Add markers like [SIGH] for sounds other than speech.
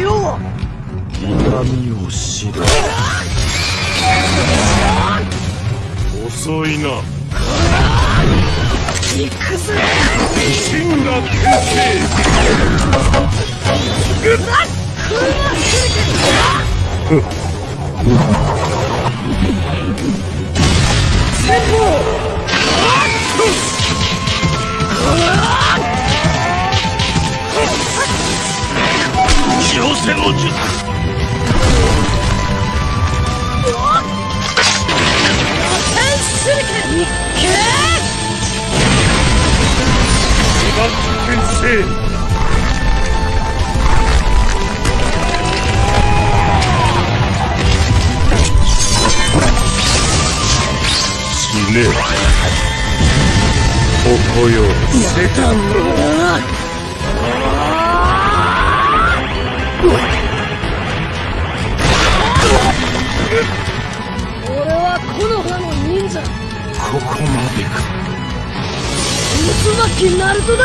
よ。痛みを知る遅いな。行くぜ。が [LAUGHS] せの術シュルケンいっバッ転生死ねここよこまでか。渦巻きナルトだ。